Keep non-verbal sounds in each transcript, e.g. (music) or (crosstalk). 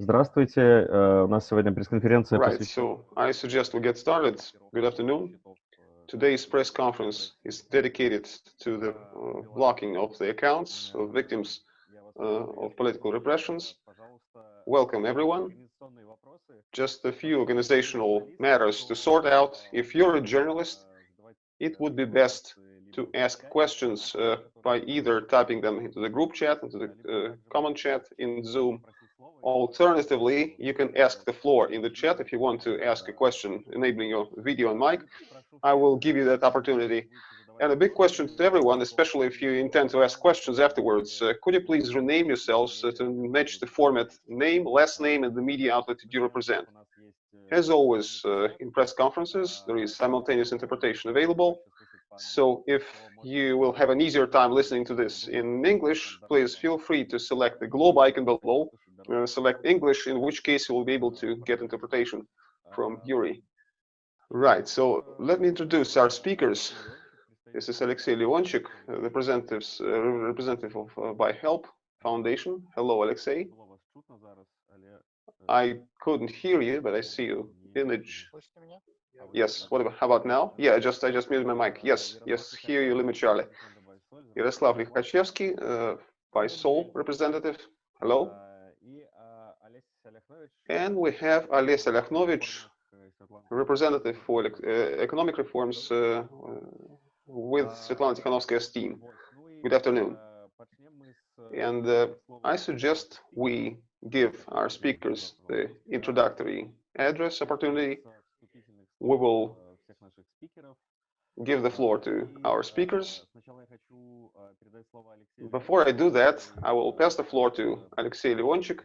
Здравствуйте, э, у нас сегодня пресс-конференция Right, посвящена... so I suggest we get started. Good afternoon. Today's press conference is dedicated to the uh, blocking of the accounts of victims uh, of political repressions. Welcome, everyone. Just a few organizational matters to sort out. If you're a journalist, it would be best to ask questions uh, by either typing them into the group chat, into the uh, common chat in Zoom. Alternatively, you can ask the floor in the chat if you want to ask a question enabling your video and mic. I will give you that opportunity. And a big question to everyone, especially if you intend to ask questions afterwards, uh, could you please rename yourselves uh, to match the format name, last name, and the media outlet you represent. As always, uh, in press conferences, there is simultaneous interpretation available. So if you will have an easier time listening to this in English, please feel free to select the globe icon below, uh, select English, in which case you will be able to get interpretation from Yuri. Right, so let me introduce our speakers. This is Alexei Leonchik, uh, representatives, uh, representative of uh, ByHelp Foundation. Hello, Alexei. I couldn't hear you, but I see you image. Yes, what about, how about now? Yeah, I just, I just muted my mic. Yes, yes, Here you, Limit Charlie. Yaroslav Likhachevsky, uh, BYSOL representative. Hello. And we have Ales Alekhnovich, representative for uh, economic reforms uh, with Svetlana Tikhanovskaya's team. Good afternoon. And uh, I suggest we give our speakers the introductory address opportunity. We will give the floor to our speakers. Before I do that, I will pass the floor to Alexei Leonchik,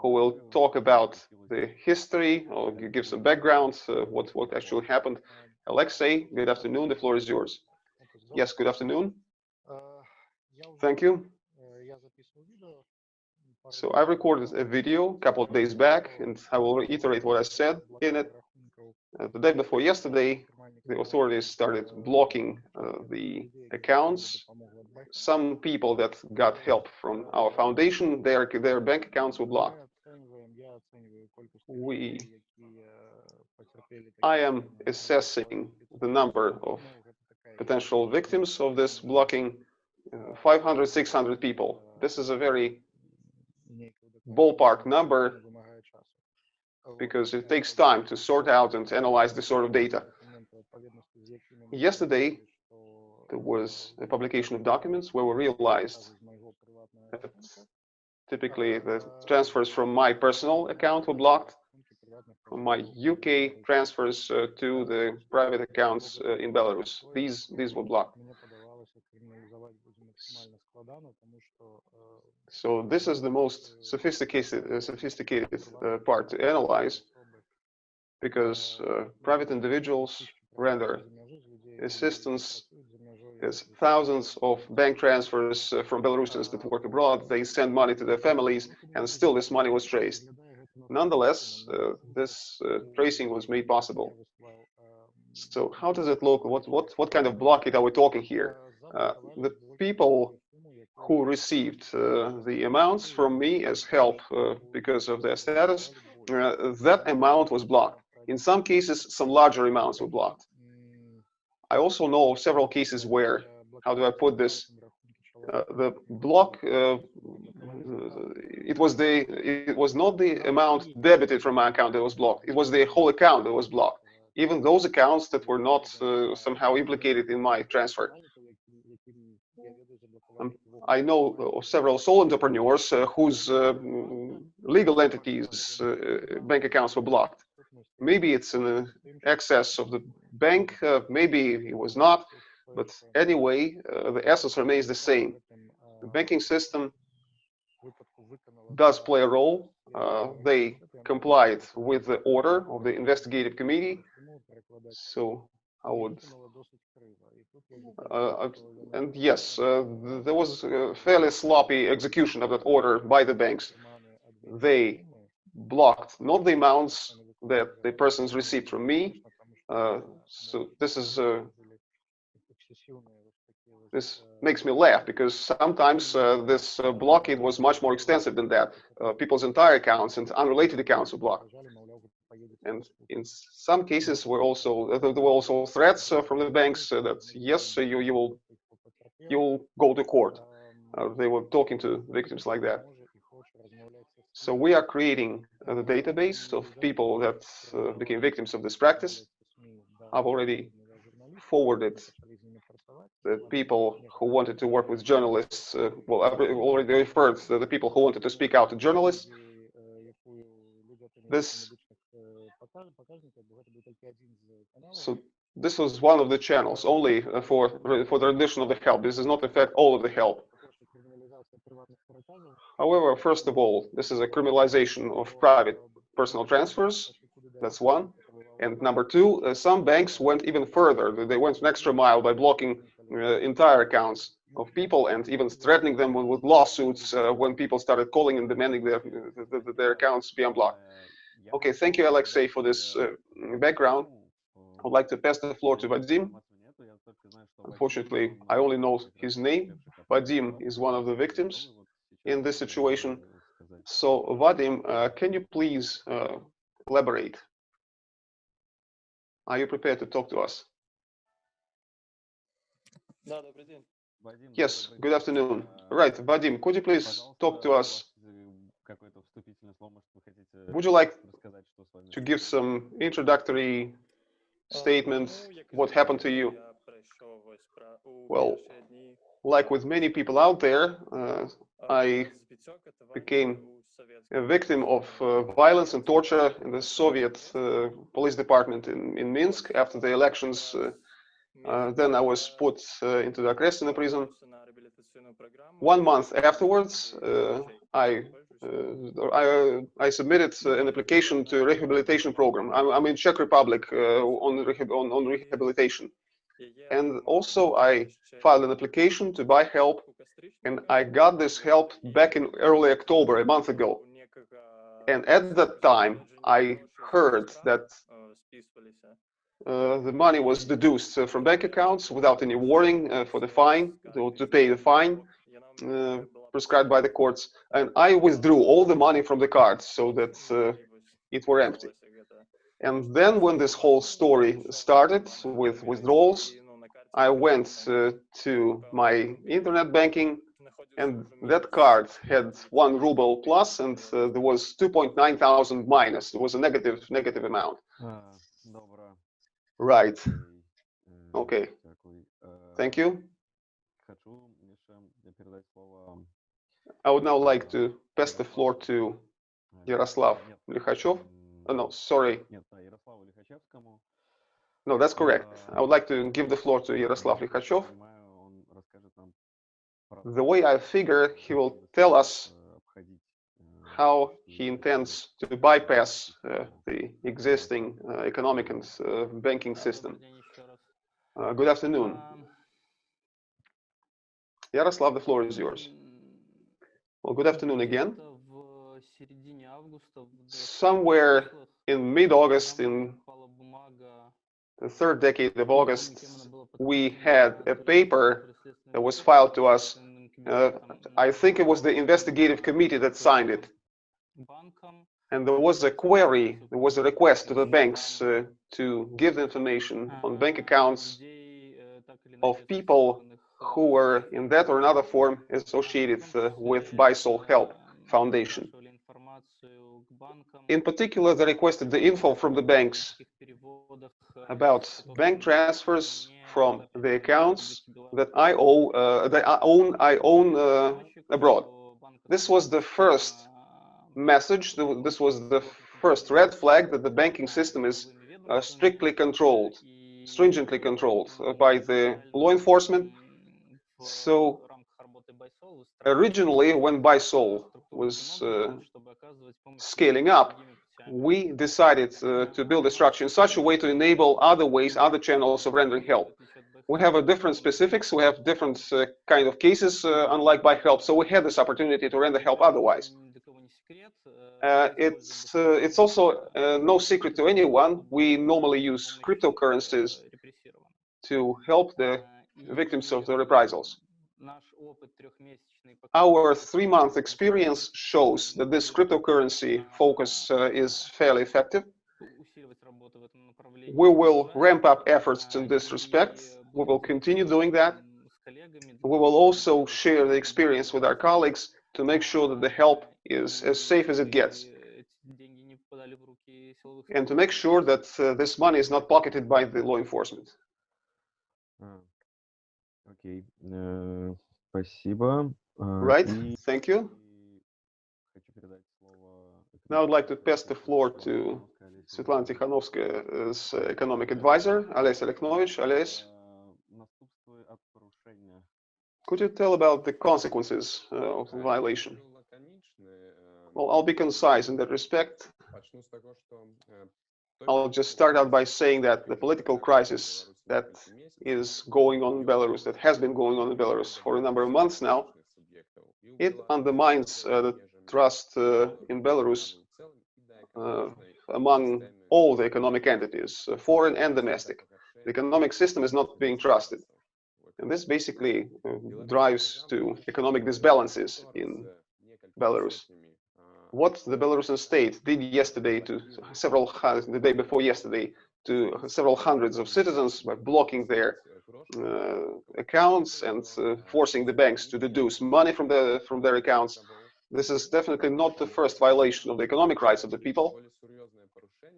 who will talk about the history or give some background, uh, what, what actually happened. Alexei, good afternoon. The floor is yours. Yes, good afternoon. Thank you. So I recorded a video a couple of days back, and I will reiterate what I said in it. Uh, the day before yesterday, the authorities started blocking uh, the accounts. Some people that got help from our foundation, their, their bank accounts were blocked. We, I am assessing the number of potential victims of this blocking, uh, 500, 600 people. This is a very ballpark number because it takes time to sort out and analyze this sort of data. Yesterday, there was a publication of documents where we realized that typically the transfers from my personal account were blocked, from my UK transfers uh, to the private accounts uh, in Belarus. These, these were blocked. So this is the most sophisticated, uh, sophisticated uh, part to analyze because uh, private individuals render assistance. There's thousands of bank transfers uh, from Belarusians that work abroad. They send money to their families and still this money was traced. Nonetheless, uh, this uh, tracing was made possible. So how does it look? What, what, what kind of blockade are we talking here? The people who received uh, the amounts from me as help uh, because of their status, uh, that amount was blocked. In some cases, some larger amounts were blocked. I also know of several cases where, how do I put this, uh, the block, uh, it was the, it was not the amount debited from my account that was blocked. It was the whole account that was blocked. Even those accounts that were not uh, somehow implicated in my transfer. I know several sole entrepreneurs uh, whose uh, legal entities uh, bank accounts were blocked. Maybe it's in excess of the bank, maybe it was not, but anyway, the essence remains the same. The banking system does play a role. Uh, they complied with the order of the investigative committee. So I would uh, and yes, uh, there was a fairly sloppy execution of that order by the banks. They blocked not the amounts that the persons received from me. Uh, so this is this makes me laugh because sometimes uh, this uh, blockade was much more extensive than that. Uh, people's entire accounts and unrelated accounts were blocked. And in some cases, were also there were also threats uh, from the banks uh, that yes, uh, you you will you will go to court. they were talking to victims like that. So we are creating a database of people that uh, became victims of this practice. I've already forwarded the people who wanted to work with journalists. Uh, well, I've already referred to the people who wanted to speak out to journalists. This, so this was one of the channels only uh, for for the rendition of the help. This does not affect all of the help. However, first of all, this is a criminalization of private personal transfers. That's one. And number two, uh, some banks went even further. They went an extra mile by blocking uh, entire accounts of people and even threatening them with, with lawsuits uh, when people started calling and demanding their, their, their accounts be unblocked. Okay, thank you, Alexei, for this uh, background. I would like to pass the floor to Vadim. Unfortunately, I only know his name. Vadim is one of the victims in this situation. So, Vadim, uh, can you please uh, elaborate? Are you prepared to talk to us? Yes, good afternoon. Right, Vadim, could you please talk to us? Would you like to give some introductory statements, What happened to you? Well, like with many people out there, uh, I became a victim of uh, violence and torture in the Soviet uh, police department in, in Minsk. After the elections. Uh, uh, then I was put uh, into the Okrestina prison. One month afterwards, I Uh, I, uh, I, submitted uh, an application to rehabilitation program. I'm, I'm in Czech Republic uh, on, rehab, on, on, rehabilitation. And also I filed an application to ByHelp and I got this help back in early October, a month ago. And at that time, I heard that uh, the money was deduced uh, from bank accounts without any warning uh, for the fine, to, to pay the fine prescribed by the courts. And I withdrew all the money from the cards so that it were empty. And then when this whole story started with withdrawals, I went uh, to my internet banking and that card had one ruble plus and uh, there was 2.9 thousand minus. It was a negative negative amount. Right. Okay. Thank you. I would now like to pass the floor to Yaroslav Likhachev. Oh, no, sorry. No, that's correct. I would like to give the floor to Yaroslav Likhachev. The way I figure, he will tell us how he intends to bypass uh, the existing uh, economic and uh, banking system. Good afternoon. Yaroslav, the floor is yours. Well, good afternoon again. Somewhere in mid-August, in the third decade of August, we had a paper that was filed to us. Uh, I think it was the investigative committee that signed it. And there was a query, there was a request to the banks uh, to give information on bank accounts of people who were in that or another form associated uh, with BYSOL Help Foundation. In particular, they requested the info from the banks about bank transfers from the accounts that I owe, uh, that I own, I own uh, abroad. This was the first message. This was the first red flag that the banking system is uh, strictly controlled, stringently controlled uh, by the law enforcement. So originally, when BYSOL was uh, scaling up, we decided uh, to build a structure in such a way to enable other ways, other channels of rendering help. We have a different specifics, we have different uh, kind of cases, uh, unlike ByHelp, so we had this opportunity to render help otherwise. Uh, it's uh, it's also uh, no secret to anyone. We normally use cryptocurrencies to help the victims of the reprisals. Our three-month experience shows that this cryptocurrency focus uh, is fairly effective. We will ramp up efforts in this respect. We will continue doing that. We will also share the experience with our colleagues to make sure that the help is as safe as it gets. And to make sure that uh, this money is not pocketed by the law enforcement. Okay. спасибо. Right, thank you. Now I'd like to pass the floor to Svetlana Tikhanovskaya's economic advisor, Ales Alekhnovich. Ales, could you tell about the consequences uh, of the violation? Well, I'll be concise in that respect. I'll just start out by saying that the political crisis that is going on in Belarus, that has been going on in Belarus for a number of months now, it undermines uh, the trust uh, in Belarus uh, among all the economic entities, uh, foreign and domestic. The economic system is not being trusted. And this basically uh, drives to economic disbalances in Belarus. What the Belarusian state did yesterday to several, the day before yesterday, to several hundreds of citizens by blocking their uh, accounts and uh, forcing the banks to deduce money from the from their accounts. This is definitely not the first violation of the economic rights of the people.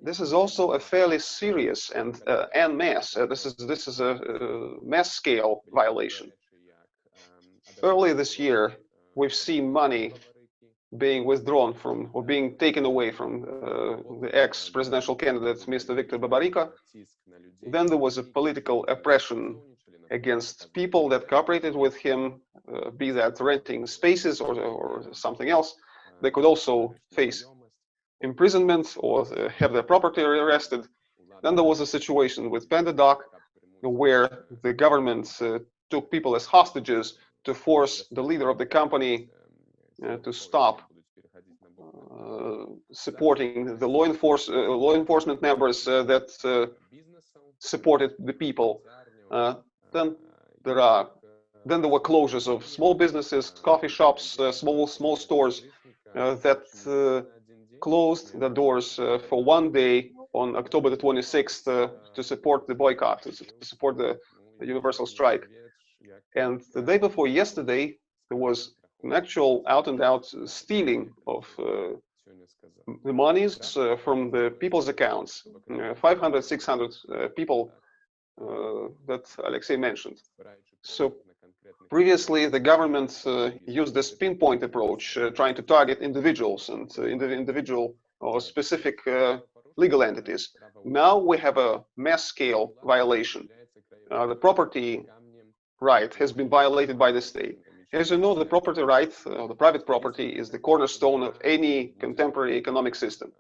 This is also a fairly serious and uh, en. Uh, this is this is a, uh mass scale violation. Earlier this year, we've seen money being withdrawn from or being taken away from uh, the ex-presidential candidate, Mr. Viktor Babariko. Then there was a political oppression against people that cooperated with him, uh, be that renting spaces or, or something else. They could also face imprisonment or uh, have their property arrested. Then there was a situation with PandaDoc where the government uh, took people as hostages to force the leader of the company to stop uh, supporting the law, enforce, uh, law enforcement members uh, that uh, supported the people. Uh, then there are then there were closures of small businesses, coffee shops, uh, small small stores uh, that uh, closed the doors uh, for one day on October the 26th uh, to support the boycott, to, to support the, the universal strike. And the day before yesterday, there was an actual out and out stealing of uh, the monies uh, from the people's accounts, uh, 500, 600 uh, people uh, that Alexei mentioned. So previously, the government uh, used this pinpoint approach, uh, trying to target individuals and uh, indiv- individual or specific uh, legal entities. Now we have a mass scale violation. Uh, the property right has been violated by the state. As you know, the property right, uh, the private property, is the cornerstone of any contemporary economic system.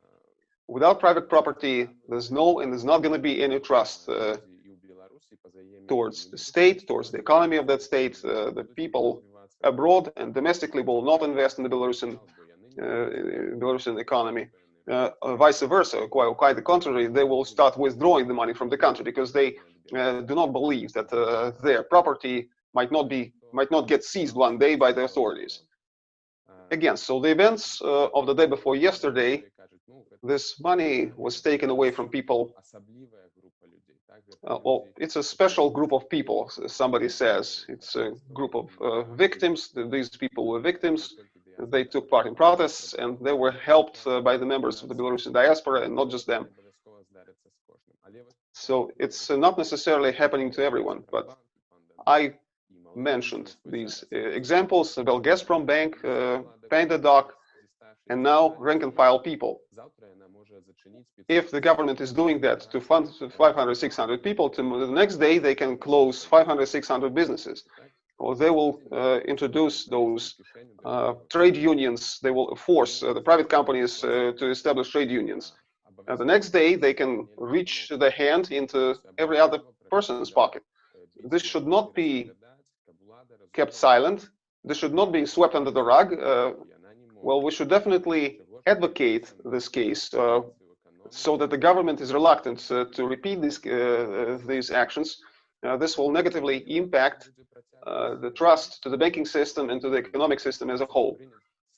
Without private property, there's no and there's not going to be any trust uh, towards the state, towards the economy of that state. Uh, the people abroad and domestically will not invest in the Belarusian, uh, Belarusian economy. Uh, vice versa, quite, quite the contrary, they will start withdrawing the money from the country because they do not believe that their property might not be might not get seized one day by the authorities. Again, so the events uh, of the day before yesterday, this money was taken away from people. Uh, well, it's a special group of people, somebody says. It's a group of uh, victims. These people were victims. They took part in protests and they were helped uh, by the members of the Belarusian diaspora and not just them. So it's uh, not necessarily happening to everyone, but I mentioned these uh, examples, well, Gazprom Bank, uh, PandaDoc, and now rank and file people. If the government is doing that to fund 500, 600 people, to the next day they can close 500, 600 businesses. Or they will uh, introduce those uh, trade unions, they will force uh, the private companies uh, to establish trade unions. And the next day they can reach the hand into every other person's pocket. This should not be kept silent. This should not be swept under the rug. Uh, well, we should definitely advocate this case uh, so that the government is reluctant uh, to repeat these uh, these actions uh, this will negatively impact uh, the trust to the banking system and to the economic system as a whole.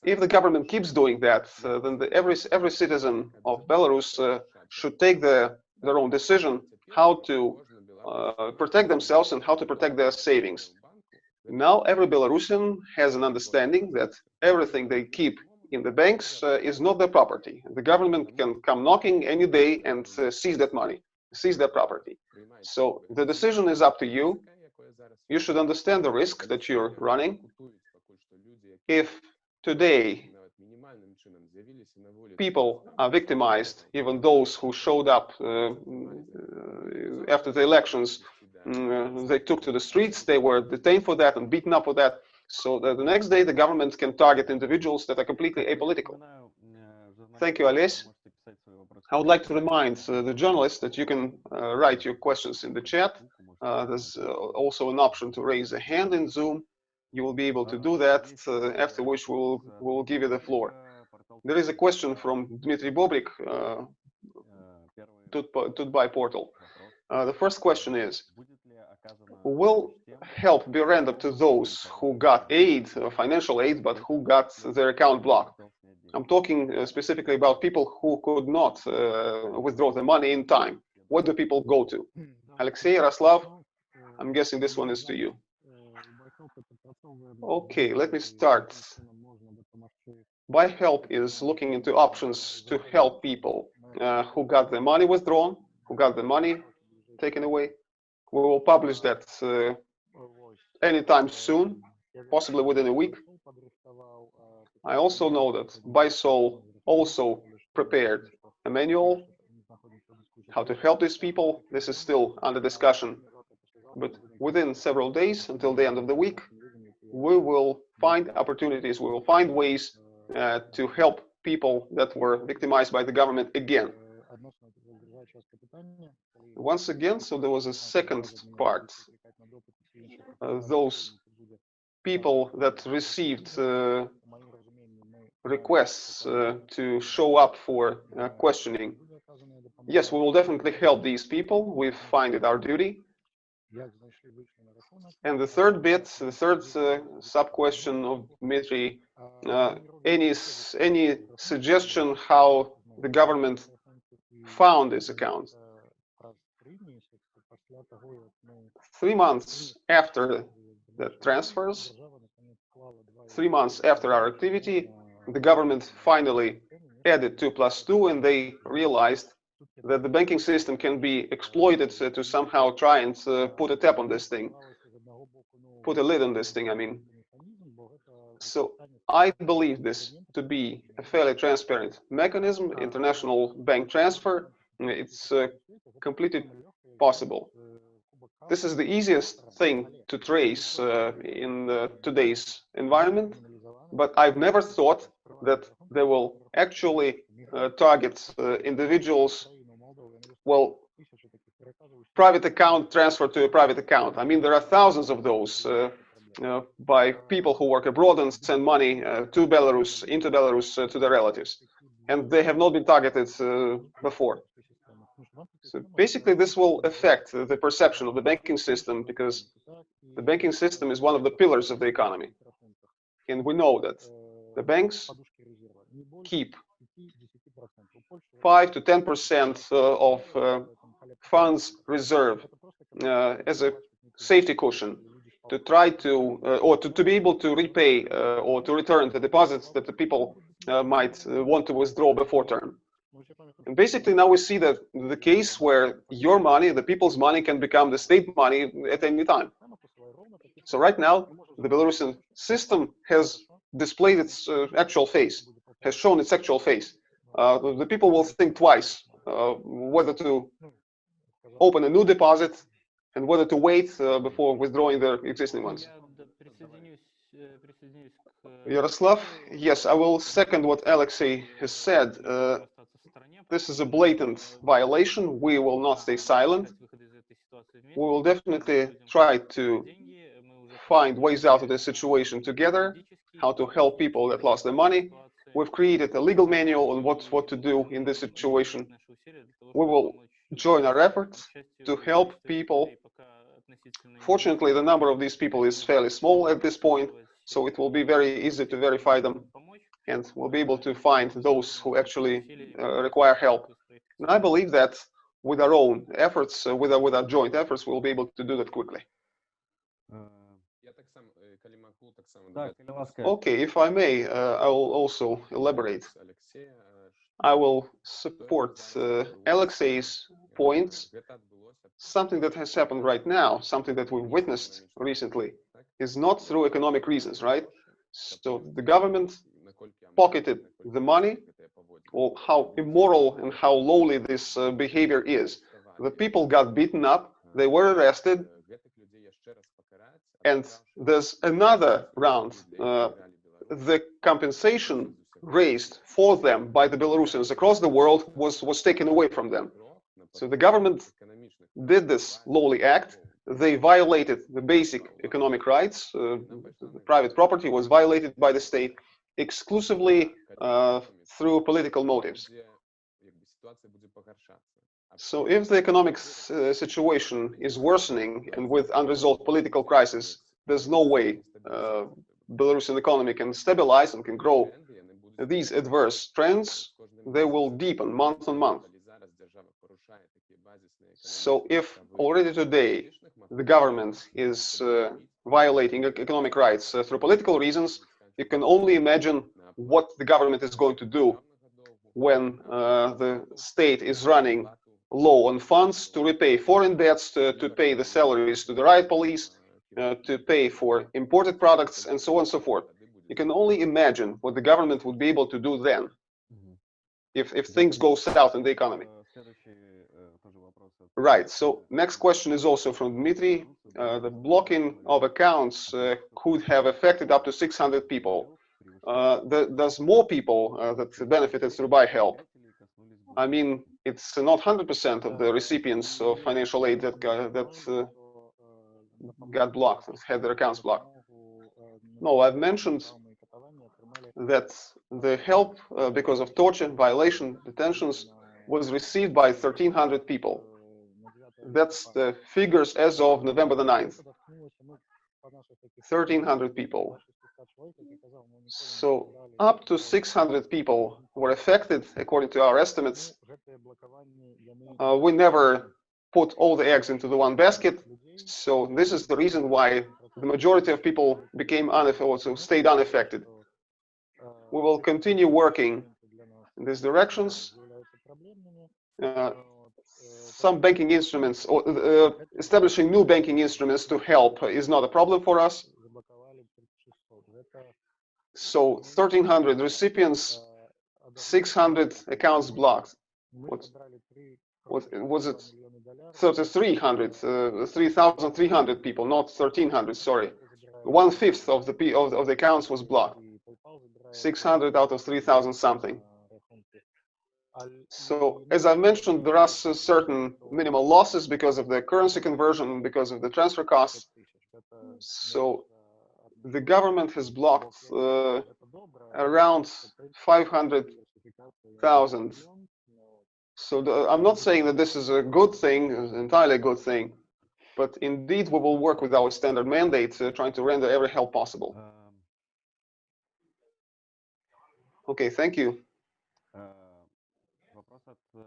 If the government keeps doing that, uh, then the, every every citizen of Belarus uh, should take the, their own decision how to uh, protect themselves and how to protect their savings. Now every Belarusian has an understanding that everything they keep in the banks uh, is not their property. The government can come knocking any day and uh, seize that money, seize that property. So the decision is up to you. You should understand the risk that you're running. If today people are victimized, even those who showed up uh, uh after the elections, uh, they took to the streets, they were detained for that and beaten up for that. So the, the next day the government can target individuals that are completely apolitical. Thank you, Ales. I would like to remind uh, the journalists that you can uh, write your questions in the chat. Uh, there's also an option to raise a hand in Zoom you will be able to do that, uh, after which we'll, we'll give you the floor. There is a question from Dmitry Bobrik, uh, TUT.BY portal. Uh, the first question is, will help be rendered to those who got aid, uh, financial aid, but who got their account blocked? I'm talking uh, specifically about people who could not uh, withdraw the money in time. What do people go to? Alexei, Yaroslav, I'm guessing this one is to you. Okay, let me start. ByHelp is looking into options to help people uh, who got their money withdrawn, who got the money taken away. We will publish that uh, anytime soon, possibly within a week. I also know that BYSOL also prepared a manual how to help these people. This is still under discussion, but within several days until the end of the week, we will find opportunities, we will find ways uh, to help people that were victimized by the government again. Once again, so there was a second part. Uh, those people that received uh, requests uh, to show up for uh, questioning. Yes, we will definitely help these people. We find it our duty. And the third bit, the third uh, sub-question of Dmitry, uh, any, any suggestion how the government found this account? Three months after the transfers, three months after our activity, the government finally added 2 plus 2 and they realized that the banking system can be exploited to somehow try and uh, put a tap on this thing, put a lid on this thing, I mean. So I believe this to be a fairly transparent mechanism, international bank transfer. It's uh, completely possible. This is the easiest thing to trace uh, in today's environment, but I've never thought that they will actually uh, target uh, individuals well, private account transfer to a private account. I mean, there are thousands of those uh, by people who work abroad and send money uh, to Belarus, into Belarus, uh, to their relatives. And they have not been targeted uh, before. So basically, this will affect the perception of the banking system because the banking system is one of the pillars of the economy. And we know that the banks keep 5 to 10 percent uh, of uh, funds reserve uh, as a safety cushion to try to or to, to be able to repay or to return the deposits that the people might want to withdraw before term. And basically now we see that the case where your money, the people's money can become the state money at any time. So right now, the Belarusian system has displayed its uh, actual face, has shown its actual face uh, the people will think twice uh, whether to open a new deposit and whether to wait uh, before withdrawing their existing ones. Yaroslav, yes, I will second what Alexei has said. Uh, this is a blatant violation. We will not stay silent. We will definitely try to find ways out of this situation together, how to help people that lost their money, We've created a legal manual on what, what to do in this situation. We will join our efforts to help people Fortunately, the number of these people is fairly small at this point, so it will be very easy to verify them and we'll be able to find those who actually uh, require help. And I believe that with our own efforts, uh, with, our, with our joint efforts, we'll be able to do that quickly. Okay, if I may, uh, I will also elaborate. I will support uh, Alexei's points. Something that has happened right now, something that we've witnessed recently, is not through economic reasons, right? So the government pocketed the money, or how immoral and how lowly this uh, behavior is. The people got beaten up, they were arrested, and there's another round. Uh, the compensation raised for them by the Belarusians across the world was, was taken away from them. So the government did this lowly act. They violated the basic economic rights. Uh, private property was violated by the state exclusively uh, through political motives. So if the economic uh, situation is worsening and with unresolved political crisis, there's no way uh, Belarusian economy can stabilize and can grow. These adverse trends, they will deepen month on month. So if already today the government is uh, violating economic rights uh, through political reasons, you can only imagine what the government is going to do when uh, the state is running low on funds to repay foreign debts, to, to pay the salaries to the riot police, uh, to pay for imported products, and so on and so forth. You can only imagine what the government would be able to do then if, if things go south in the economy. Right, so next question is also from Dmitry. Uh, the blocking of accounts uh, could have affected up to 600 people. Uh, the, there's more people uh, that benefited through ByHelp. I mean, it's not 100% of the recipients of financial aid that got, that uh, got blocked, had their accounts blocked. No, I've mentioned that the help uh, because of torture, violation, detentions was received by 1,300 people. That's the figures as of November the 9th. 1,300 people. So up to 600 people were affected, according to our estimates. Uh, we never put all the eggs into the one basket. So this is the reason why the majority of people became unaffected, so stayed unaffected. We will continue working in these directions. Uh, some banking instruments or uh, establishing new banking instruments to help is not a problem for us. So 1,300 recipients, 600 accounts blocked. What, what was it? 3,300, uh, 3,300 people, not 1,300. Sorry, one fifth of the of, of the accounts was blocked. 600 out of 3,000 something. So as I mentioned, there are certain minimal losses because of the currency conversion, because of the transfer costs. So the government has blocked uh, around 500,000. So the, I'm not saying that this is a good thing, entirely a good thing, but indeed we will work with our standard mandate, uh, trying to render every help possible. Okay, thank you. The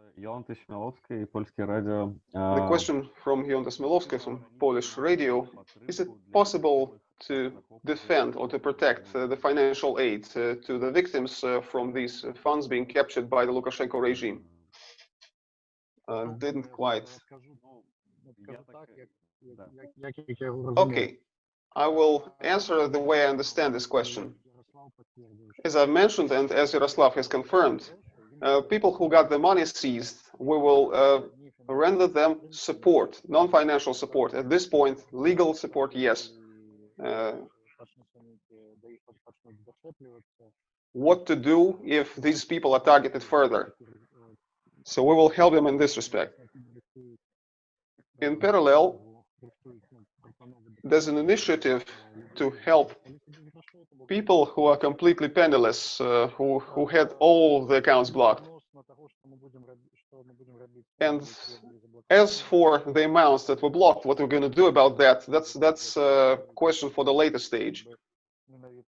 question from Jolanta Smielowska from Polish radio, is it possible to defend or to protect uh, the financial aid uh, to the victims uh, from these funds being captured by the Lukashenko regime? Uh, didn't quite. Okay, I will answer the way I understand this question. As I've mentioned, and as Yaroslav has confirmed, uh, people who got the money seized, we will uh, render them support, non-financial support. At this point, legal support, yes. Uh, what to do if these people are targeted further. So we will help them in this respect. In parallel, there's an initiative to help people who are completely penniless, uh, who, who had all the accounts blocked. And As for the amounts that were blocked, what we're going to do about that, that's that's a question for the later stage.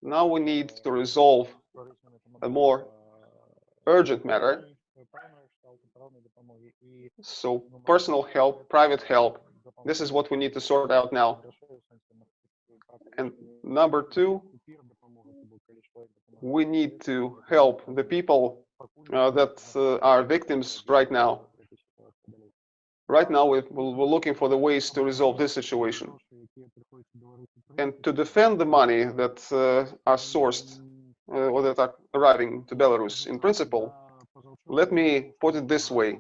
Now we need to resolve a more urgent matter. So personal help, private help, this is what we need to sort out now. And number two, we need to help the people uh, that uh, are victims right now. Right now, we're, looking for the ways to resolve this situation. And to defend the money that uh, are sourced uh, or that are arriving to Belarus, in principle, let me put it this way.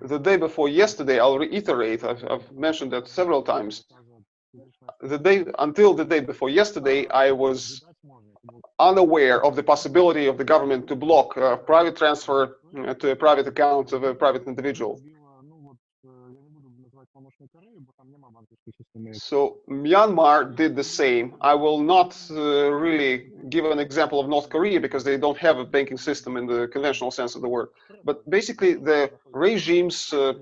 The day before yesterday, I'll reiterate, I've, I've mentioned that several times. The day until the day before yesterday, I was unaware of the possibility of the government to block uh, private transfer uh, to a private account of a private individual. So Myanmar did the same. I will not uh, really give an example of North Korea because they don't have a banking system in the conventional sense of the word. But basically, the regimes uh,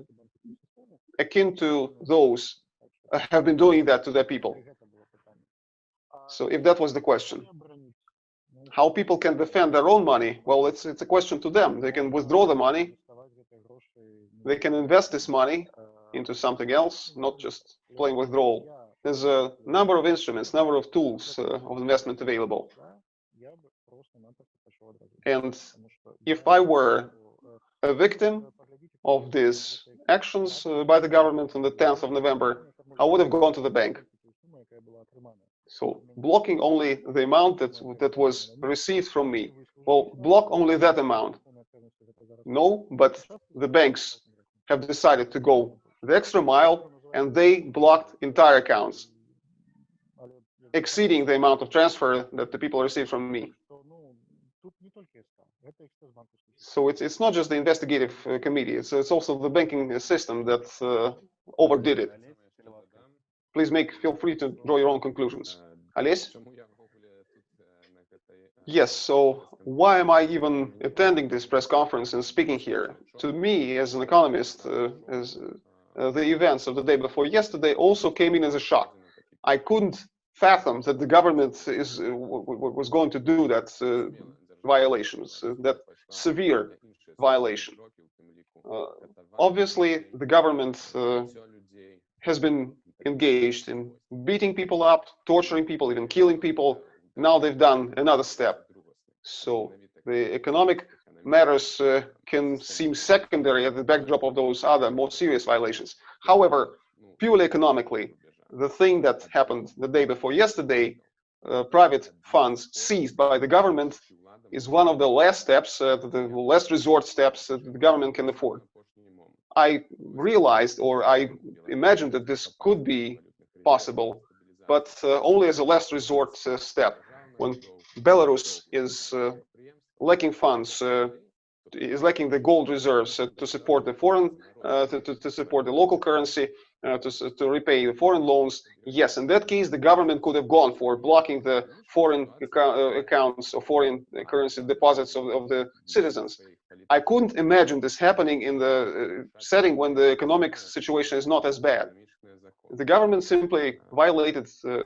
akin to those uh, have been doing that to their people. So if that was the question, how people can defend their own money, well, it's it's a question to them. They can withdraw the money. They can invest this money into something else, not just plain withdrawal. There's a number of instruments, number of tools uh, of investment available. And if I were a victim of these actions uh, by the government on the 10th of November, I would have gone to the bank. So blocking only the amount that, that was received from me. Well, block only that amount. No, but the banks have decided to go the extra mile and they blocked entire accounts, exceeding the amount of transfer that the people received from me. So it's it's not just the investigative uh, committee; it's it's also the banking system that uh, overdid it. Please make feel free to draw your own conclusions. Ales? Yes. So why am I even attending this press conference and speaking here? To me, as an economist, uh, as uh, the events of the day before yesterday also came in as a shock. I couldn't fathom that the government is uh, was going to do that uh, violations, uh, that severe violation. Uh, obviously, the government uh, has been engaged in beating people up, torturing people, even killing people. Now they've done another step. So the economic matters uh, can seem secondary at the backdrop of those other more serious violations. However, purely economically, the thing that happened the day before yesterday, uh, private funds seized by the government, is one of the last steps, uh, the last resort steps that the government can afford. I realized or I imagined that this could be possible, but uh, only as a last resort uh, step. When Belarus is uh, lacking funds, uh, is lacking the gold reserves uh, to support the foreign, uh, to, to, to, support the local currency, to, to repay the foreign loans. Yes, in that case, the government could have gone for blocking the foreign accounts or foreign currency deposits of, of the citizens. I couldn't imagine this happening in the setting when the economic situation is not as bad. The government simply violated uh,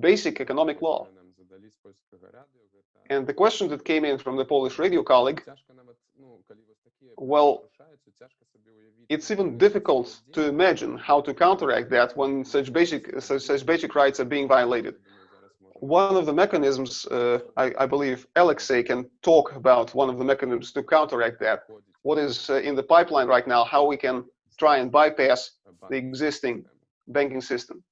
basic economic law. And the question that came in from the Polish radio colleague, well, it's even difficult to imagine how to counteract that when such basic such, such basic rights are being violated. One of the mechanisms, uh, I, I, believe Alexei can talk about one of the mechanisms to counteract that. What is uh, in the pipeline right now, how we can try and bypass the existing banking system.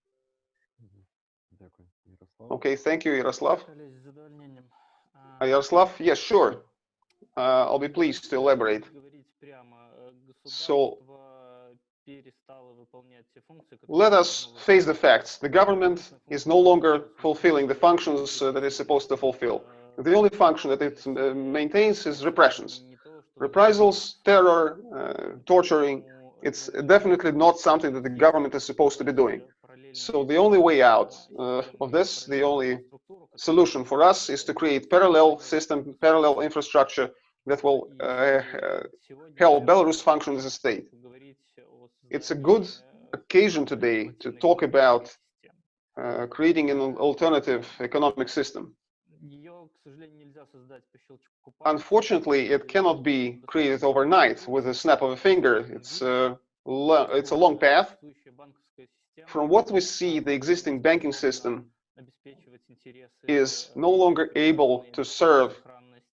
Okay, thank you, Yaroslav. Uh, Yaroslav, yes, sure. Uh, I'll be pleased to elaborate. So, let us face the facts. The government is no longer fulfilling the functions uh, that it's supposed to fulfill. The only function that it uh, maintains is repressions. Reprisals, terror, uh, torturing, it's definitely not something that the government is supposed to be doing. So the only way out uh, of this, the only solution for us is to create parallel system, parallel infrastructure that will uh, help Belarus function as a state. It's a good occasion today to talk about uh, creating an alternative economic system. Unfortunately, it cannot be created overnight with a snap of a finger. It's a, it's a long path. From what we see, the existing banking system is no longer able to serve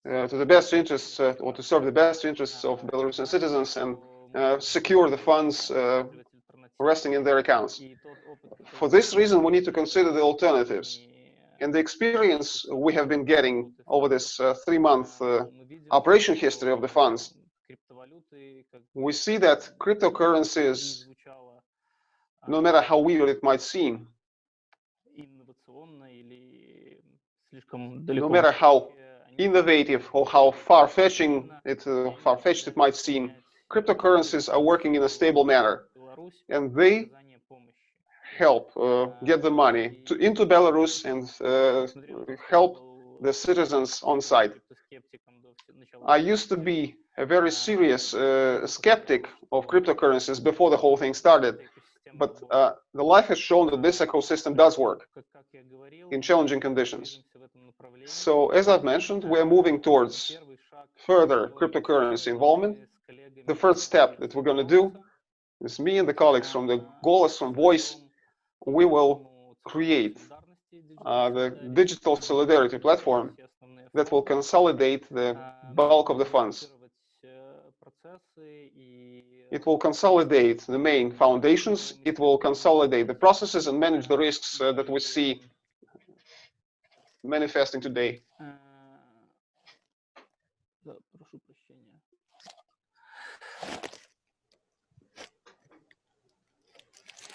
to the best interests uh, or to serve the best interests of Belarusian citizens and uh, secure the funds uh, resting in their accounts. For this reason, we need to consider the alternatives. And the experience we have been getting over this uh, three-month uh, operation history of the funds, we see that cryptocurrencies, no matter how weird it might seem, no matter how innovative or how far-fetching it, uh, far-fetched it might seem, cryptocurrencies are working in a stable manner, and they help uh, get the money to, into Belarus and uh, help the citizens on site. I used to be a very serious uh, skeptic of cryptocurrencies before the whole thing started, but uh, the life has shown that this ecosystem does work in challenging conditions. So, as I've mentioned, we're moving towards further cryptocurrency involvement. The first step that we're going to do is me and the colleagues from the Golos, from Voice, we will create uh, the digital solidarity platform that will consolidate the bulk of the funds. It will consolidate the main foundations, it will consolidate the processes and manage the risks uh, that we see manifesting today.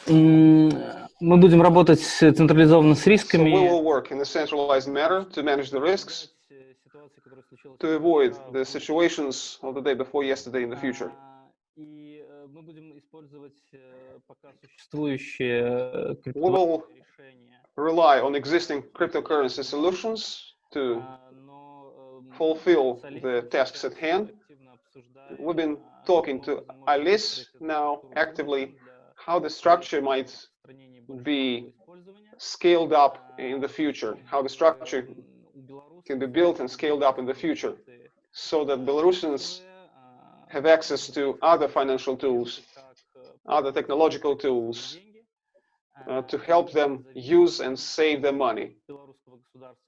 Мы будем работать централизованно с рисками. So we will work in a centralized manner to manage the risks, to avoid the situations of the day before yesterday in the future. И мы будем использовать пока существующие We will rely on existing cryptocurrency solutions to fulfill the tasks at hand. We've been talking to Alice now actively how the structure might be scaled up in the future, how the structure can be built and scaled up in the future, so that Belarusians have access to other financial tools, other technological tools, uh, to help them use and save their money,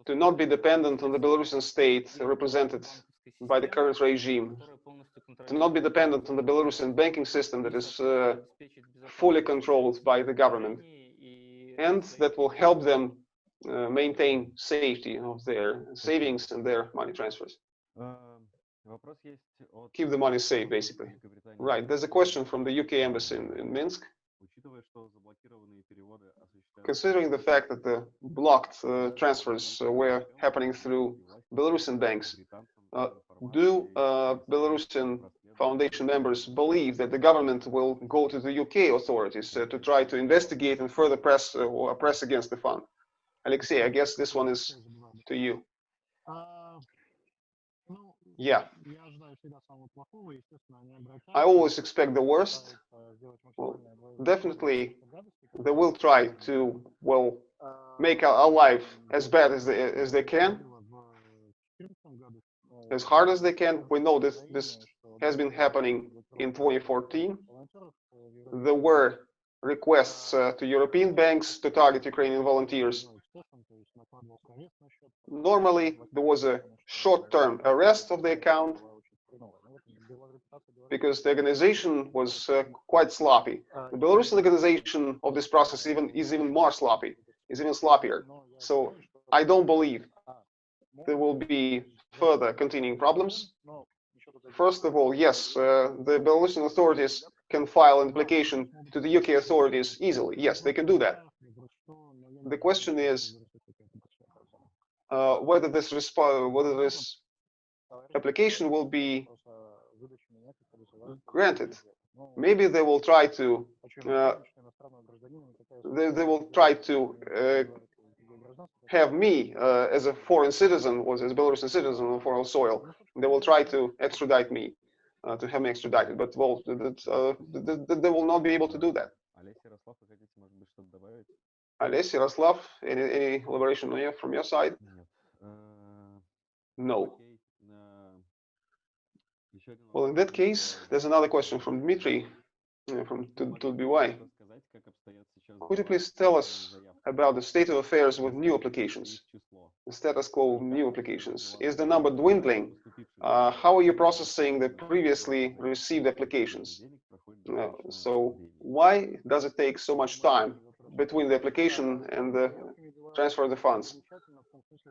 to not be dependent on the Belarusian state represented by the current regime, to not be dependent on the Belarusian banking system that is uh, fully controlled by the government, and that will help them uh, maintain safety of their savings and their money transfers. Keep the money safe, basically. Right, there's a question from the UK embassy in, in Minsk. Considering the fact that the blocked uh, transfers uh, were happening through Belarusian banks, uh, do uh, Belarusian Foundation members believe that the government will go to the UK authorities uh, to try to investigate and further press uh, or press against the fund? Alexei, I guess this one is to you. Yeah. I always expect the worst. Well, definitely, they will try to, well, make our, life as bad as they, as they can, as hard as they can. We know this, this has been happening in 2014. There were requests uh, to European banks to target Ukrainian volunteers. Normally, there was a short-term arrest of the account because the organization was uh, quite sloppy. The Belarusian organization of this process even is even more sloppy, is even sloppier. So I don't believe there will be further continuing problems. First of all, yes, uh, the Belarusian authorities can file an application to the UK authorities easily. Yes, they can do that. The question is uh, whether this whether this application will be granted. Maybe they will try to uh, they, they will try to uh, have me uh, as a foreign citizen or as a Belarusian citizen on foreign soil. They will try to extradite me uh, to have me extradited, but well, they, uh, they will not be able to do that. Alessi, Raslav, any, any elaboration from your side? No. Well, in that case, there's another question from Dmitry from TUT.BY. Could you please tell us about the state of affairs with new applications, the status quo of new applications? Is the number dwindling? Uh, how are you processing the previously received applications? Uh, so why does it take so much time between the application and the transfer of the funds?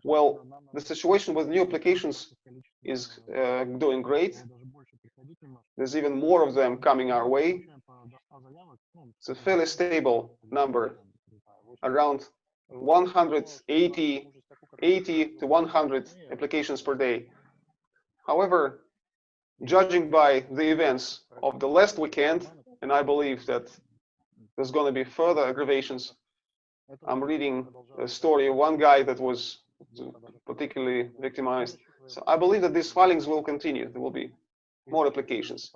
Well, the situation with new applications is uh, doing great. There's even more of them coming our way. It's a fairly stable number, around 180, 80 to 100 applications per day. However, judging by the events of the last weekend, and I believe that there's going to be further aggravations. I'm reading a story of one guy that was particularly victimized. So I believe that these filings will continue. There will be more applications.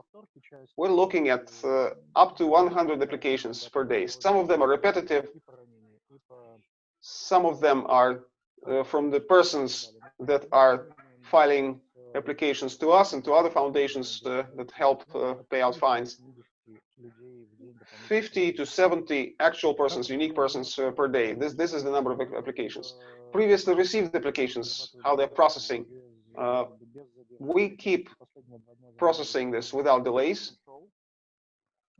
We're looking at uh, up to 100 applications per day. Some of them are repetitive. Some of them are uh, from the persons that are filing applications to us and to other foundations uh, that help uh, pay out fines. 50 to 70 actual persons, unique persons uh, per day. This, this is the number of applications. Previously received applications, how they're processing. Uh, we keep processing this without delays.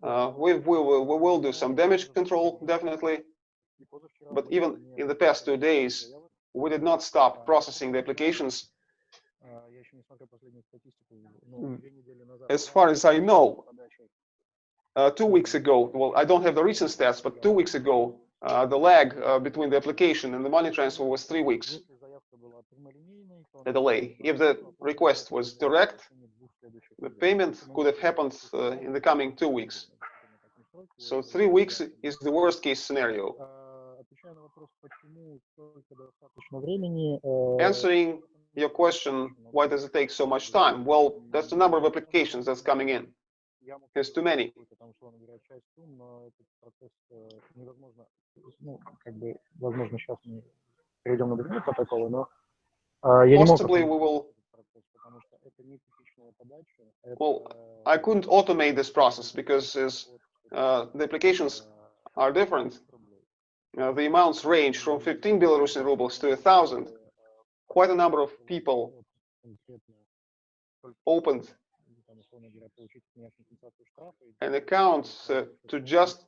Uh, we, we, will, we will do some damage control, definitely. But even in the past two days, we did not stop processing the applications. As far as I know, uh, two weeks ago, well, I don't have the recent stats, but two weeks ago, uh, the lag uh, between the application and the money transfer was three weeks, the delay. If the request was direct, the payment could have happened uh, in the coming two weeks. So three weeks is the worst case scenario. Answering your question, why does it take so much time? Well, that's the number of applications that's coming in. There's too many. там, условно говоря, часть сумм, но этот процесс э, невозможно, ну, как бы, возможно, сейчас мы перейдем на другие протоколы, но э, я не мог Possibly автоматизировать we will, этот процесс, потому что это не типичная подача, это, Well, I couldn't automate this process because is, uh, the applications are different. Uh, the amounts range from 15 Belarusian rubles to a thousand. Quite a number of people opened and accounts uh, to just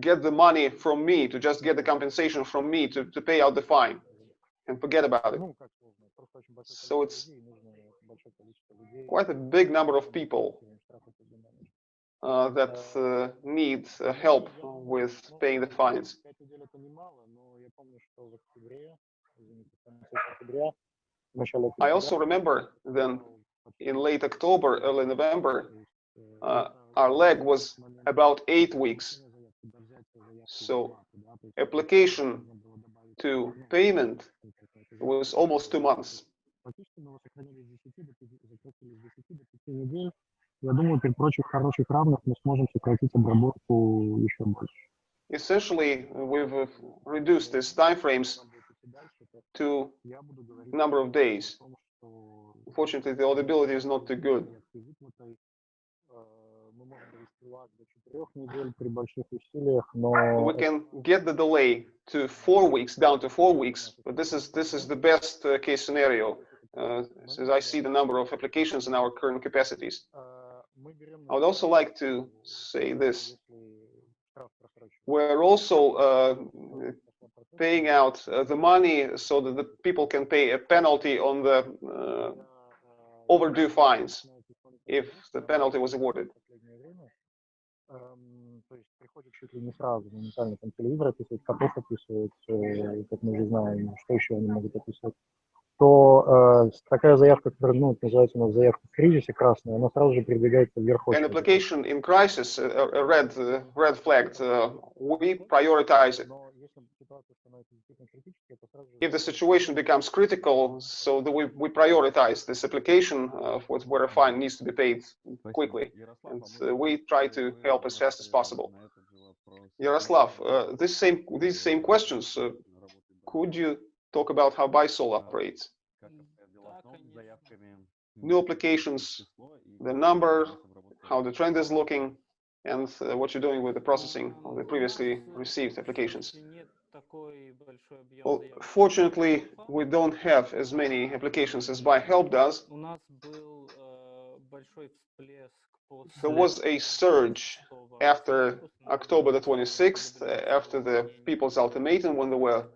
get the money from me, to just get the compensation from me to, to pay out the fine and forget about it. So it's quite a big number of people uh, that uh, need uh, help with paying the fines. I also remember then in late October, early November, uh, uh our lag was about eight weeks. So application to payment was almost two months. Essentially, we've reduced these timeframes to number of days. Unfortunately, the audibility is not too good. We can get the delay to four weeks, down to four weeks. But this is this is the best uh, case scenario, uh, э, since I see the number of applications in our current capacities. I would also like to say this. We're also uh, paying out the money so that the people can pay a penalty on the overdue fines if the penalty was awarded в последнее время. Эм, То есть приходит чуть ли не сразу, моментально там телевизор описывает, котов описывает, э, как мы уже знаем, что еще они могут описывать. То э, такая заявка, которая ну, это называется у нас заявка в кризисе красная, она сразу же передвигается вверх An очереди. application in crisis, a, a red uh, red flagged, uh, we prioritize it. Но если ситуация становится действительно критической, то if the situation becomes critical, so that we, we prioritize this application uh, for where a fine needs to be paid quickly. And uh, we try to help as fast as possible. Yaroslav, uh, this same, these same questions, uh, could you talk about how Bysol operates? New applications, the number, how the trend is looking, and uh, what you're doing with the processing of the previously received applications. Well, fortunately, we don't have as many applications as ByHelp does. There was a surge after October the 26th, uh, after the People's Ultimatum, when there were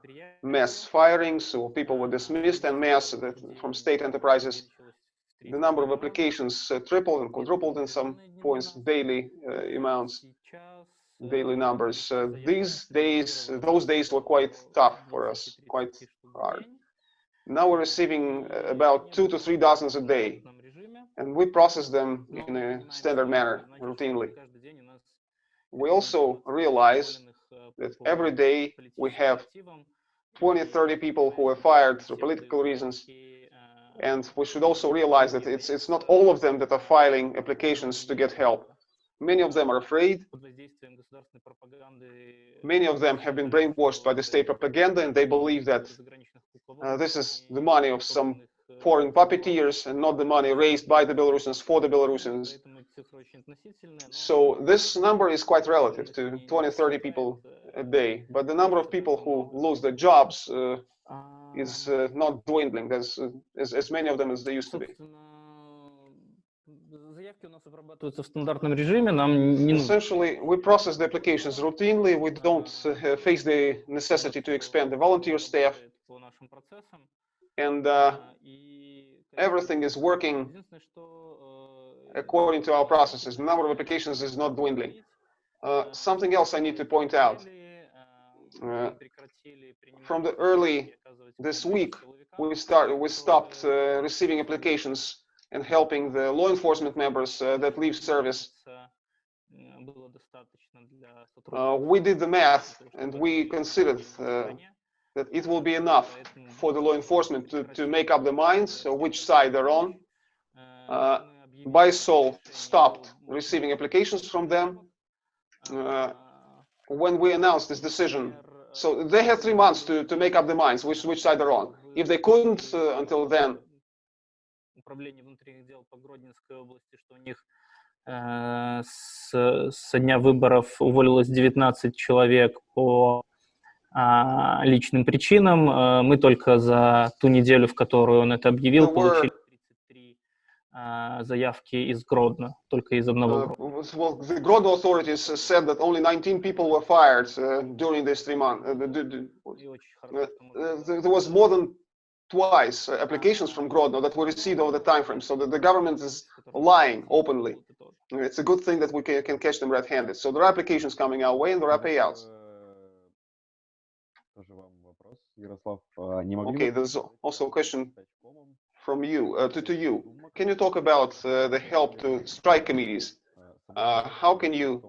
mass firings, so people were dismissed and mass from state enterprises. The number of applications uh, tripled and quadrupled in some points, daily uh, amounts, daily numbers. Uh, these days, those days were quite tough for us, quite hard. Now we're receiving uh, about two to three dozens a day, and we process them in a standard manner, routinely. We also realize that every day we have 20, 30 people who are fired for political reasons. And we should also realize that it's, it's not all of them that are filing applications to get help. Many of them are afraid. Many of them have been brainwashed by the state propaganda and they believe that uh, this is the money of some foreign puppeteers and not the money raised by the Belarusians for the Belarusians. So this number is quite relative to 20, 30 people a day, but the number of people who lose their jobs uh, is uh, not dwindling as, as, as many of them as they used to be. Essentially, we process the applications routinely. We don't uh, face the necessity to expand the volunteer staff. And uh, everything is working according to our processes. The number of applications is not dwindling. Uh, something else I need to point out. Uh, from the early this week, we start we stopped uh, receiving applications and helping the law enforcement members uh, that leave service. Uh, we did the math and we considered uh, that it will be enough for the law enforcement to, to make up their minds which side they're on. Uh, BYSOL stopped receiving applications from them uh, when we announced this decision. So they had three months to, to make up their minds which, which side they're on. If they couldn't uh, until then, управления внутренних дел по Гродненской области, что у них э, с, со дня выборов уволилось 19 человек по личным причинам. Э, мы только за ту неделю, в которую он это объявил, получили 33 э, заявки из Гродно, только из одного uh, well, the Grodno authorities said that only 19 people were fired uh, during these three months. Uh, the- the- the- uh, uh, there was more than twice uh, applications from Grodno that were received over the time frame. So that the government is lying openly. It's a good thing that we can, can catch them red-handed. So there are applications coming our way and there are payouts. Okay, there's also a question from you, uh, to, to you. Can you talk about uh, the help to strike committees? Uh, how can you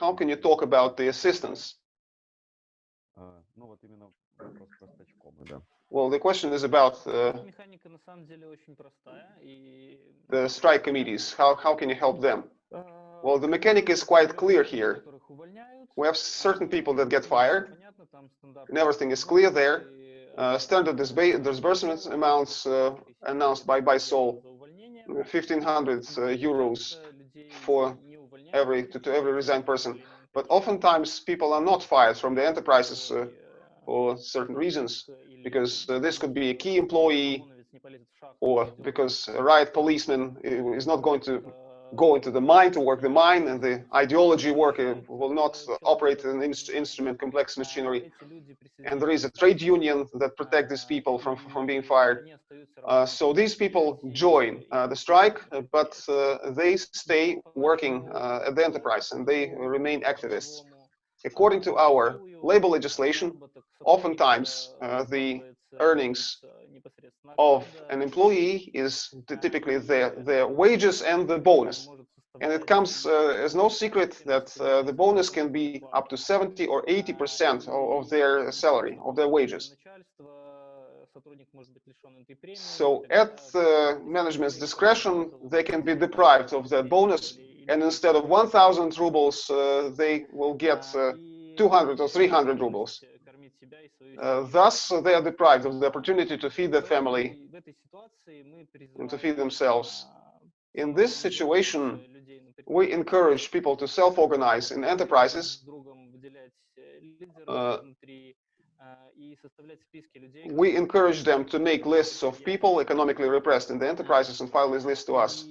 how can you talk about the assistance? Well, the question is about uh, the strike committees. How, how can you help them? Well, the mechanic is quite clear here. We have certain people that get fired, and everything is clear there. Uh, standard disbursement amounts uh, announced by sol 1,500 uh, euros for every to, to, every resigned person. But oftentimes people are not fired from the enterprises uh, for certain reasons, because uh, this could be a key employee or because a riot policeman is not going to go into the mind to work the mind and the ideology work uh, will not operate an instrument complex machinery. And there is a trade union that protect these people from from being fired. Uh, so these people join uh, the strike uh, but uh, they stay working uh, at the enterprise and they remain activists. According to our labor legislation oftentimes the earnings of an employee is typically their, their wages and the bonus. And it comes uh, as no secret that uh, the bonus can be up to 70 or 80 percent of their salary, of their wages. So at uh, management's discretion, they can be deprived of that bonus, and instead of 1,000 rubles, uh, they will get uh, 200 or 300 rubles. Uh, thus, they are deprived of the opportunity to feed their family and to feed themselves. In this situation, we encourage people to self-organize in enterprises. Uh, we encourage them to make lists of people economically repressed in the enterprises and file these lists to us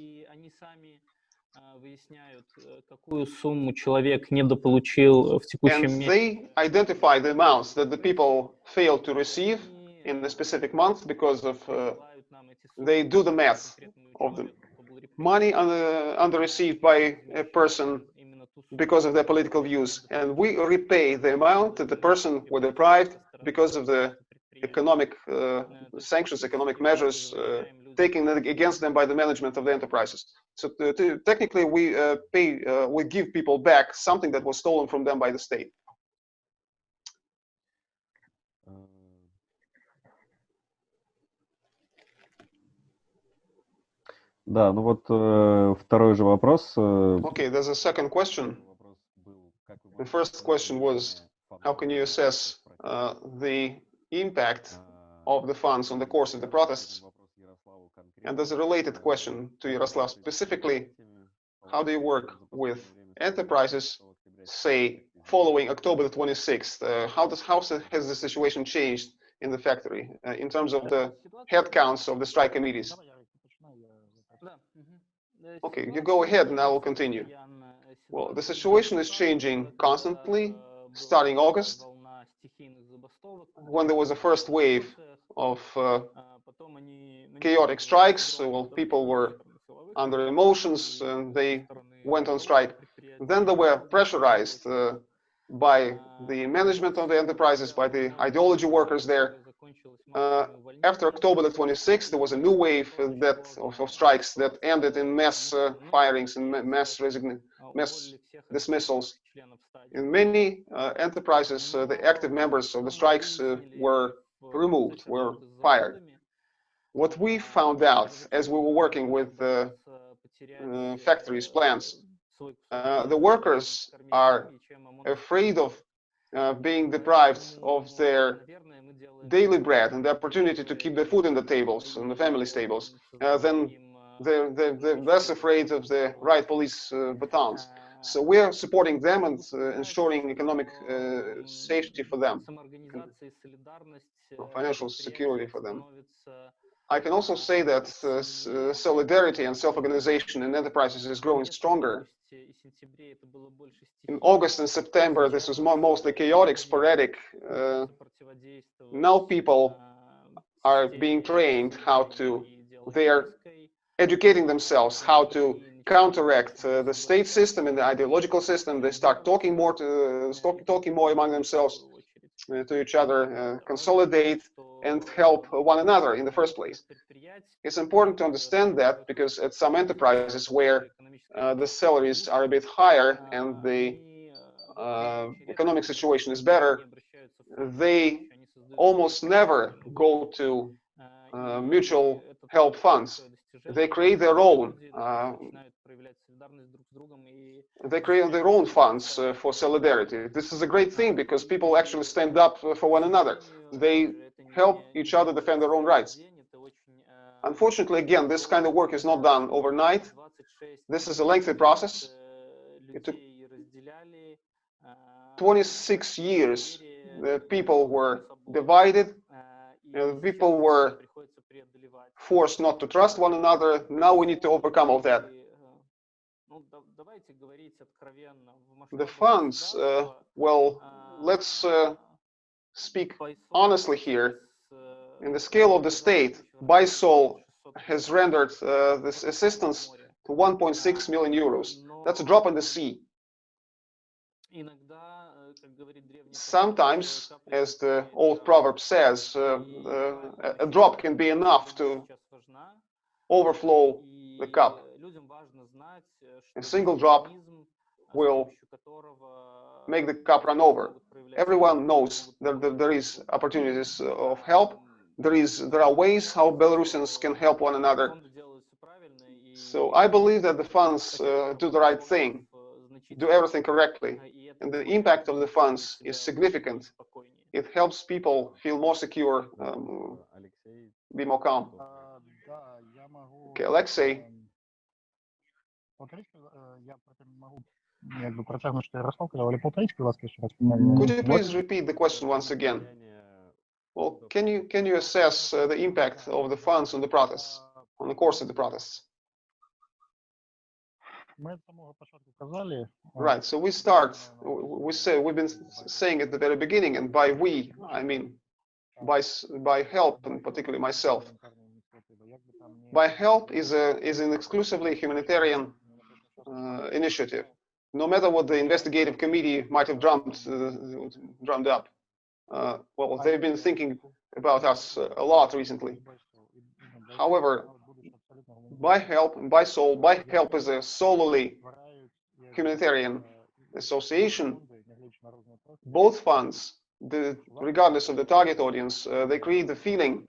выясняют, какую сумму человек недополучил в текущем And месяце. they identify the amounts that the people failed to receive in a specific month because of uh, they do the math of the money under, under received by a person because of their political views and we repay the amount that the person were deprived because of the economic uh, sanctions economic measures uh, taken against them by the management of the enterprises so to, to, technically we uh, pay uh, we give people back something that was stolen from them by the state Э, Да, ну вот э, второй же вопрос. э, okay there's a second question вопрос был, как вы The можете first question was, оценить how can you assess uh, the impact of the funds on the course of the protests? And there's a related question to Yaroslav specifically. How do you work with enterprises, say, following October the 26th? Uh, how, does, how has the situation changed in the factory uh, in terms of the headcounts of the strike committees? Okay, you go ahead and I will continue. Well, the situation is changing constantly, starting August, when there was a first wave of uh, chaotic strikes, well, people were under emotions and they went on strike. Then they were pressurized uh, by the management of the enterprises, by the ideology workers there. Uh, after October the 26th, there was a new wave that of, of strikes that ended in mass uh, firings and mass resign mass dismissals. In many uh, enterprises, uh, the active members of the strikes uh, were removed, were fired. What we found out as we were working with uh, uh, factories, plants, uh, the workers are afraid of uh, being deprived of their daily bread and the opportunity to keep the food in the tables, in the family's tables, uh, then they're, they're, they're less afraid of the right police uh, batons. So we're supporting them and uh, ensuring economic uh, safety for them, financial security for them. I can also say that uh, uh, solidarity and self-organization in enterprises is growing stronger. In August and September, this was more, mostly chaotic, sporadic. Uh, now people are being trained how to, they are educating themselves how to counteract uh, the state system and the ideological system. They start talking more to, talk, talking more among themselves uh, to each other, uh, consolidate and help one another in the first place. It's important to understand that because at some enterprises where uh, the salaries are a bit higher and the uh, economic situation is better, they almost never go to uh, mutual help funds. They create their own. Uh, they create their own funds uh, for solidarity. This is a great thing because people actually stand up uh, for one another. They help each other defend their own rights. Unfortunately, again, this kind of work is not done overnight. This is a lengthy process. It took 26 years. The people were divided. and people were forced not to trust one another. Now we need to overcome all that. The funds, uh, well, let's uh, speak honestly here. In the scale of the state, BYSOL has rendered uh, this assistance to 1.6 million euros. That's a drop in the sea. Sometimes, as the old proverb says, uh, uh, a drop can be enough to overflow the cup. A single drop will make the cup run over. Everyone knows that there is opportunities of help. There is there are ways how Belarusians can help one another. So I believe that the funds uh, do the right thing, do everything correctly, and the impact of the funds is significant. It helps people feel more secure, um, be more calm. Okay, Alexei, Полторичку я могу але полторичку, раз. Could you please repeat the question once again? Э, well, can you can you assess uh, the impact э, of the funds on the protests, on the course of the protests? Right. So we start. We say we've been saying at the very beginning, and by we I mean by ByHelp, and particularly myself. ByHelp is a is an exclusively humanitarian uh, initiative. No matter what the investigative committee might have drummed uh, drummed up, uh, well, they've been thinking about us uh, a lot recently. However, ByHelp, by soul, by help is a solely humanitarian association. Both funds, the, regardless of the target audience, uh, they create the feeling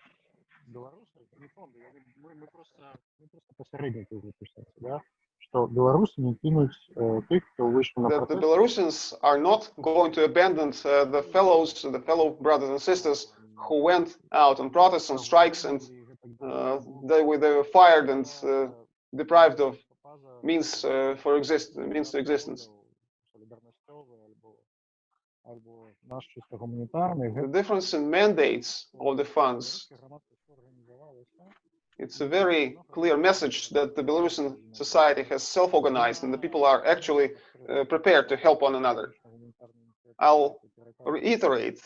Білоруси, не фонди, я не- ми, ми просто, ми просто посередники записалися, да? що білоруси не кинуть е, тих, хто вийшов на that the протест. Belarusians are not going to abandon uh, the fellows, the fellow brothers and sisters who went out on protests, on strikes, and uh, they were they were fired and uh, deprived of means uh, for exist means to existence. Солідарностьовий або, або наш чисто гуманітарний. The difference in mandates of the funds it's a very clear message that the Belarusian society has self-organized and the people are actually uh, prepared to help one another. I'll reiterate,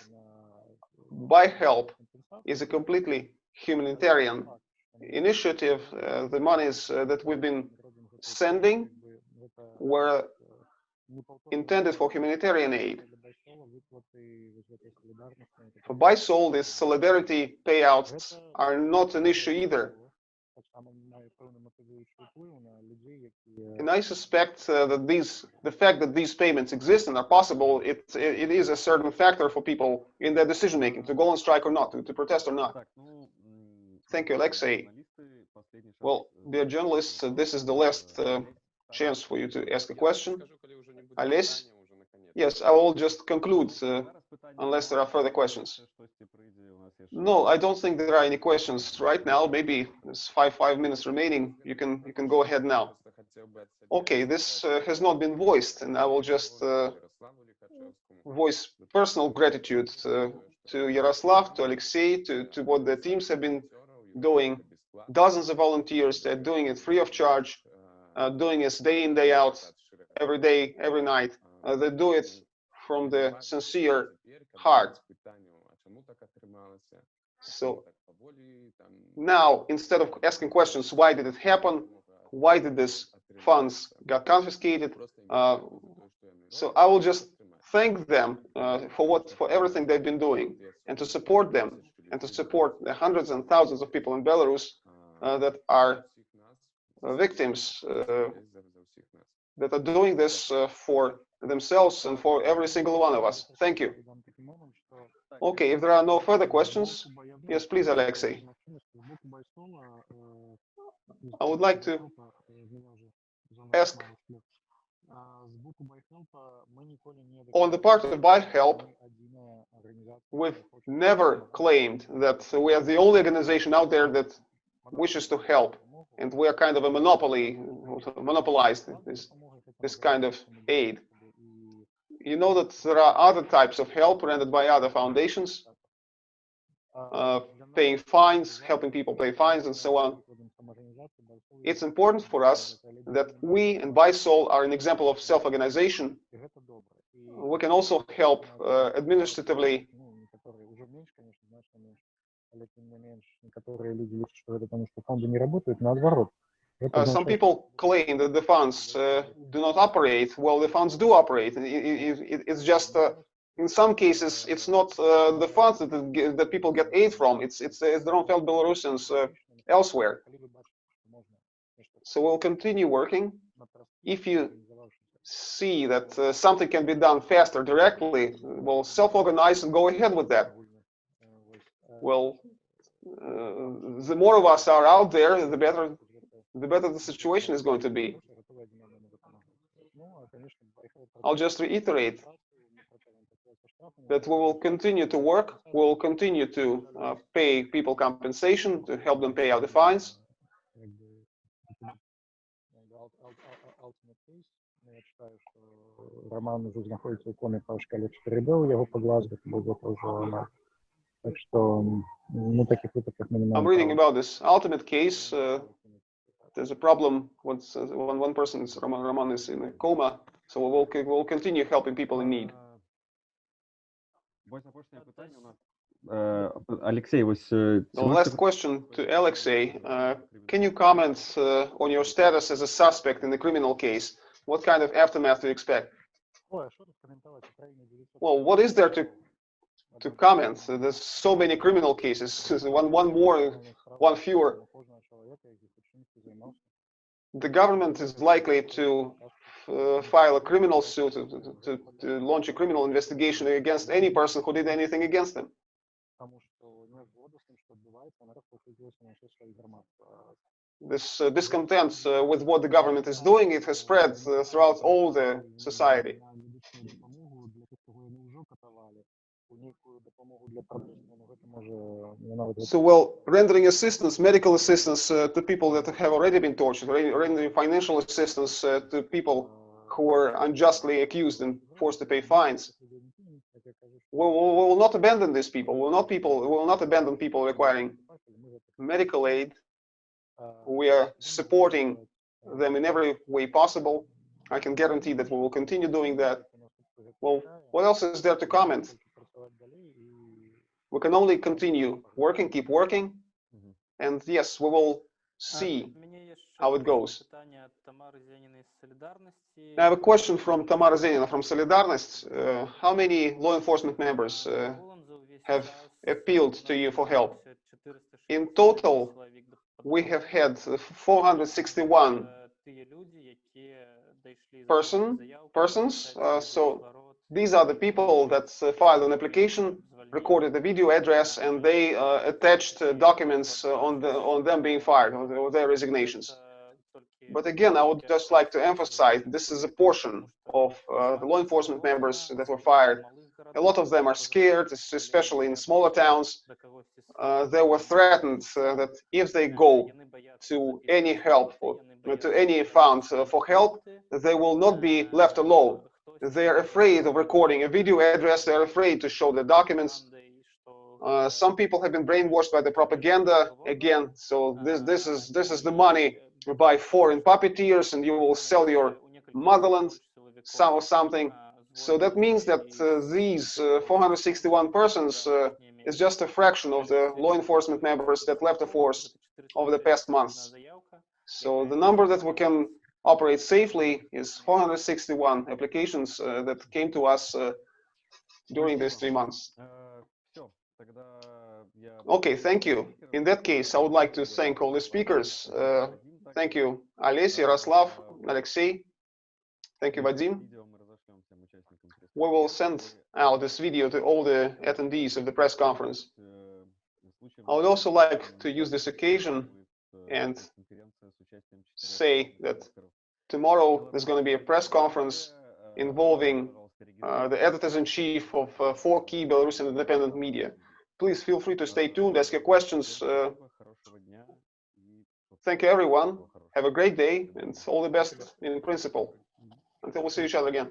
ByHelp is a completely humanitarian initiative. Uh, the monies uh, that we've been sending were intended for humanitarian aid. For BYSOL, these solidarity payouts are not an issue either. And I suspect uh, that these, the fact that these payments exist and are possible, it, it is a certain factor for people in their decision making to go on strike or not, to, to protest or not. Thank you, Alexei. Well, dear journalists, uh, this is the last uh, chance for you to ask a question. Ales, Yes, I will just conclude uh, unless there are further questions. No, I don't think there are any questions right now. Maybe there's five five minutes remaining. You can you can go ahead now. Okay, this uh, has not been voiced, and I will just uh, voice personal gratitude uh, to Yaroslav, to Alexei, to, to what the teams have been doing. Dozens of volunteers, they're doing it free of charge, uh, doing it day in, day out, every day, every night. Uh, they do it from the sincere heart. So now, instead of asking questions, why did it happen? Why did these funds got confiscated? Uh, so I will just thank them uh, for what for everything they've been doing and to support them and to support the hundreds and thousands of people in Belarus uh, that are victims uh, that are doing this uh, for themselves and for every single one of us. Thank you. Okay, if there are no further questions, yes, please, Alexei. I would like to ask on the part of ByHelp, we've never claimed that we are the only organization out there that wishes to help, and we are kind of a monopoly, monopolized this, this kind of aid. You know that there are other types of help rendered by other foundations, uh, paying fines, helping people pay fines, and so on. It's important for us that we and BySol are an example of self-organization. We can also help uh, administratively uh, some people claim that the funds uh, do not operate. Well, the funds do operate. It, it, it, it's just uh, in some cases it's not uh, the funds that that people get aid from. It's it's, uh, it's the Romfeld Belarusians uh, elsewhere. So we'll continue working. If you see that something can be done faster directly, we'll self-organize and go ahead with that. Well, the more of us are out there, the better the better the situation is going to be. больше, готовы одновременно выполнять. Ну, а, конечно, поехали I'll just reiterate мы продолжаем такое со штрафами. that we will continue to work, we'll continue to uh, pay people compensation, to help them pay out the fines. Как бы, как бы ул- ул- ул- ultimate case. Ну, Я читаю, що Роман уже знаходиться у комі по шкалі 4D, у його по Глазго, бо це вже вона. Так що, м, ну, таких випадках ми не I'm маємо reading права. about this ultimate case. Uh, there's a problem once uh, when one person is Roman, Roman is in a coma. So we'll we'll continue helping people in need. Uh, Alexei was. Uh, the last question to Alexei. Uh, can you comment uh, on your status as a suspect in the criminal case? What kind of aftermath do you expect? Well, what is there to to comment? There's so many criminal cases. (laughs) one one more, one fewer the government is likely to uh, file a criminal suit, to, to, to, launch a criminal investigation against any person who did anything against them. This uh, discontent uh, with what the government is doing, it has spread uh, throughout all the society. So, well, rendering assistance, medical assistance uh, to people that have already been tortured, rendering financial assistance uh, to people who were unjustly accused and forced to pay fines. We will, we will not abandon these people. We will not people. We will not abandon people requiring medical aid. We are supporting them in every way possible. I can guarantee that we will continue doing that. Well, what else is there to comment? We can only continue working, keep working, mm -hmm. and yes, we will see how it goes. I have a question from Tamara Zenina from Solidarnost. Uh, how many law enforcement members uh, have appealed to you for help? In total, we have had uh, 461 person, persons, uh, so these are the people that uh, filed an application, recorded the video address, and they uh, attached uh, documents on, the, on them being fired, on, on their resignations. But again, I would just like to emphasize this is a portion of uh, the law enforcement members that were fired. A lot of them are scared, especially in smaller towns. Uh, they were threatened uh, that if they go to any help, or, to any fund for help, they will not be left alone. They are afraid of recording a video address. They are afraid to show the documents. Uh, some people have been brainwashed by the propaganda again. So this this is this is the money by foreign puppeteers, and you will sell your motherland, some or something. So that means that uh, these uh, 461 persons uh, is just a fraction of the law enforcement members that left the force over the past months. So the number that we can Operate safely is 461 applications uh, that came to us uh, during these three months. Okay, thank you. In that case, I would like to thank all the speakers. Uh, thank you, Alessi, Yaroslav, Alexey. Thank you, Vadim. We will send out this video to all the attendees of the press conference. I would also like to use this occasion and say that tomorrow there's going to be a press conference involving uh, the editors-in-chief of uh, four key Belarusian independent media. Please feel free to stay tuned, ask your questions. Uh, thank you, everyone. Have a great day, and all the best in principle. Until we see each other again.